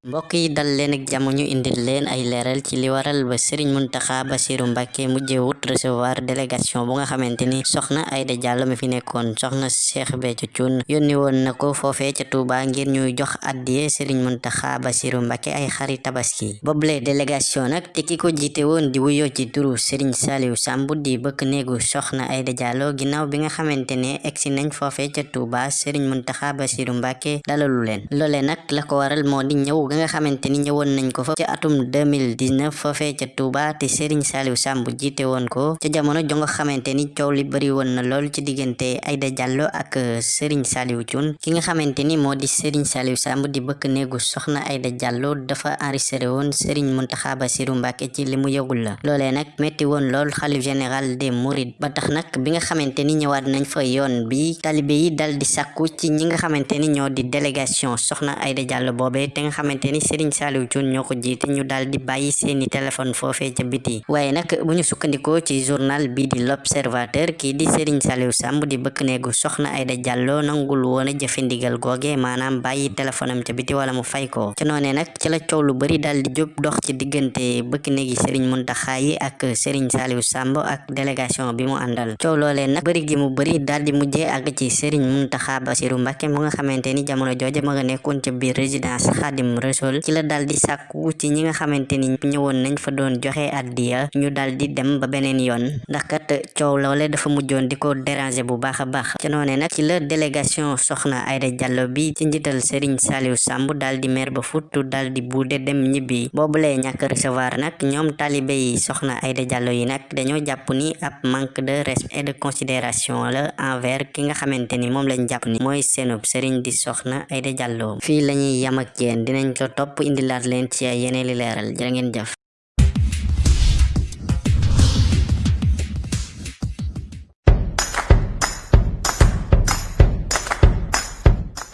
mbokk yi dal leen ak jàmm ñu indil leen ay leeral ci li waral ba Serigne Mountakha Bassirou Mbacké mujjee wut recevoir délégation bu nga xamante ni soxna Aïda Diallo mi fi nekkoon. Soxna Cheikh Béthio Thioune yónni woon na ko foofee ca Touba ngir ñuy jox addiye Serigne Mountakha Bassirou Mbacké ay xari tabaski. Boobule délégation nag te ki ko jiite woon di wuyoo ci turu Serigne Saliou Samb di bëkk néegu soxna Aïda Diallo ginnaaw bi nga xamante ne egsi nañ foofee ca Touba Serigne Mountakha Bassirou Mbacké dalalu leen. Loole nag la ko waral moo di ñëw ga nga xamante ni ñëwoon nañ ko fa ci atum 2019 foofee ca Touba te Serigne Saliou Samb jiite woon ko ca jamono jo nga xamante ni coow li bari woon na lool ci diggante Aïda Diallo ak Serigne Saliou Thioune. Ki nga xamante ni moo di Serigne Saliou Samb di bëkk néegu soxna Aïda Diallo dafa enregistré woon Serigne Mountakha Bassirou Mbacké ci li mu yëgul la. Loolee nag metti woon lool xalif général des Mourides. Ba tax nag bi nga xamante ni ñëwaat nañ fa yoon bi talibé yi dal di sàkku ci ñi nga xamante ni ñoo di délégation soxna Aïda Diallo boobee te nga xamante ni Serigne Saliou Thioune ñoo ko jiite ñu daal di bàyyi seeni téléphone foofee ca biti waaye nag bu ñu sukkandikoo ci journal bi di l'observateur kii di Serigne Saliou Samb di bëkk neegu soxna Aïda Diallo nangul woon a jëfe ndigal googe maanaam bàyyi téléphone am ca biti wala mu fay ko. Ca noonee nag ci la coow lu bari daal di jóg dox ci diggante bëkk neegi Serigne Mountakha yi ak Serigne Saliou Samb ak délégation bi mu àndal. Coow loolee nag bari gi mu bari daal di mujjee àgg ci Serigne Mountakha Bassirou Mbacké mu nga xamante ni jamono jooje ma nga nekkoon ca biir résidence Khadim Rassoul ci la daal di ci ñi nga xamante ni ñëwoon nañ fa doon joxe addiya ñu daal di dem ba beneen yoon. Ndax kat coow loole dafa mujjoon di ko déranger bu baax a baax. Ca noone nag ci la délégation soxna Aïda Diallo bi ci njiital Serigne Saliou Samb daal di mer ba futtu daal di buude dem ñibbi. Boobulee ñàkk recevoir nag ñoom talibé yi soxna Aïda Diallo yi nag dañoo jàpp ni ab manque de respect et de considération la envers ki nga xamante ni moom lañ jàpp ni mooy seenub Serigne di soxna Aïda Diallo. Fii lañuy yam ak yéen dinañ topp indilaat leen ci ay yeneeni